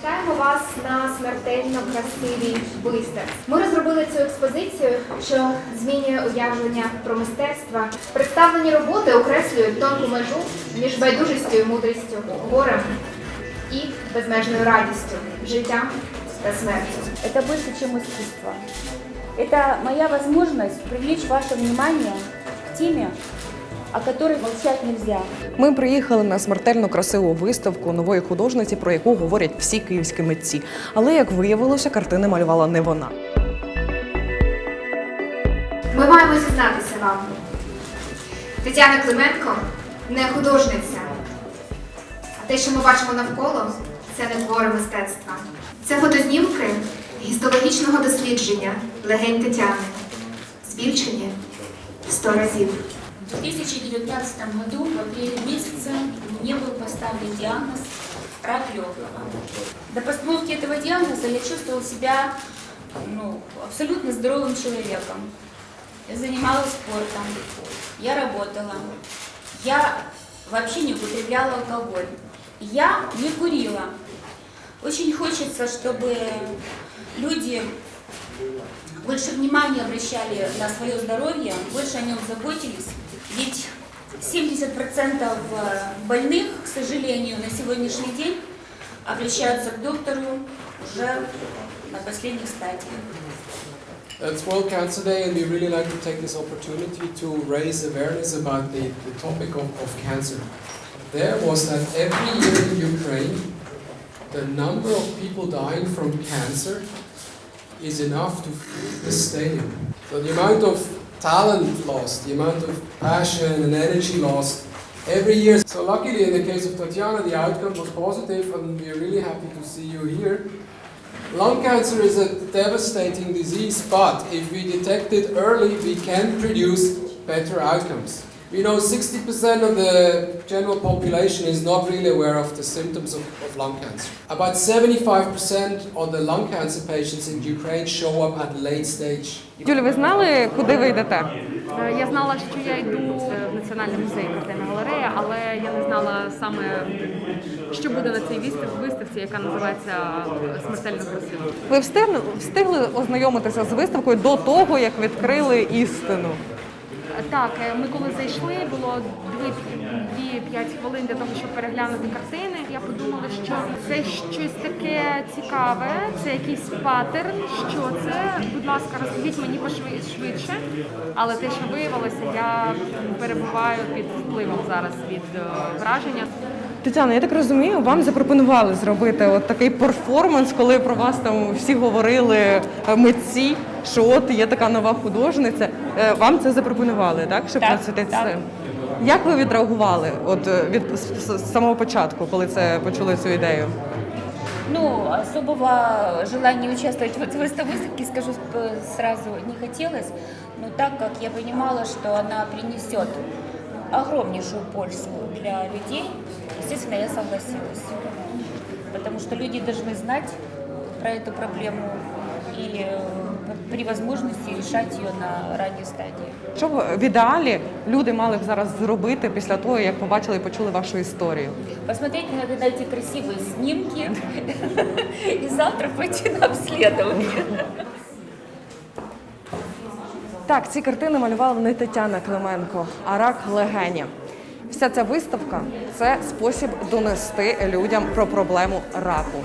Вітаємо вас на смертельно красивій виставці. Ми розробили цю експозицію, що змінює уявлення про мистецтво. Представлені роботи окреслюють тонку межу між байдужістю і мудрістю, горем і безмежною радістю, життям та смертю. Это больше, чем искусство. Это моя возможность привлечь ваше внимание о которой молчать нельзя. Ми приїхали на смертельно красиву виставку нової художниці, про яку говорять всі київські митці. Але як виявилося, картини малювала не вона. Ми маємо зізнатися вам. Тетяна Клименко не художниця. А те, що ми бачимо навколо, це не твори мистецтва. Це фотознімки гістологічного дослідження легень Тетяни. Збільшені сто разів. В 2019 году, в апреле месяце, мне был поставлен диагноз рак легкого. До постановки этого диагноза я чувствовала себя ну, абсолютно здоровым человеком. Я занималась спортом, я работала, я вообще не употребляла алкоголь, я не курила. Очень хочется, чтобы люди больше внимания обращали на свое здоровье, больше о нем заботились. Ведь 70% больных, к сожалению, на сегодняшний день обращаются к доктору уже на последних стадиях. It's World Cancer Day, and we really like to take this opportunity to raise awareness about the, the topic of, of cancer. There was that every year in Ukraine, the number of people dying from cancer is enough to fill the stadium. So the amount of talent lost, the amount of passion and energy lost every year. So luckily, in the case of Tatiana, the outcome was positive, and we are really happy to see you here. Lung cancer is a devastating disease, but if we detect it early, we can produce better outcomes. We know 60% of the general population is not really aware of the symptoms of, of lung cancer. About 75% of the lung cancer patients in Ukraine show up at late stage. Юлі, ви знали, куди ви йдете? Е, Я знала, що я йду в Національний музей картина галерея, але я не знала саме, що буде на цій вистав- виставці, яка називається Смертельно красиво. Ви встигли, встигли ознайомитися з виставкою до того, як відкрили істину. Так, е, ми коли зайшли, було 2-5 хвилин для того, щоб переглянути картини. Я подумала, що це щось таке цікаве, це якийсь паттерн. Що це? Будь ласка, розкажіть мені пошвидше. швидше. Але те, що виявилося, я перебуваю під впливом зараз від е, враження. Тетяна, я так розумію, вам запропонували зробити от такий перформанс, коли про вас там всі говорили е, митці, що от є така нова художниця. Е, Вам це запропонували, так? Щоб Так, присвятити так. це? Як ви відреагували от е, від з- з- з самого початку, коли це почули цю ідею? Ну, особого желания участвовать вот в этой выставке, скажу сп- сразу, не хотелось, но так как я понимала, что она принесет огромнейшую пользу для людей, естественно, я согласилась. Потому что люди должны знать про эту проблему и э, при возможности решать ее на ранней стадии. Що б в ідеалі люди мали б зараз зробити після того, як побачили і почули вашу історію? Посмотреть на эти красивые снимки и завтра пойти на обследование. Так, ці картини малювала не Тетяна Клименко, а рак легені. Вся ця виставка це спосіб донести людям про проблему раку.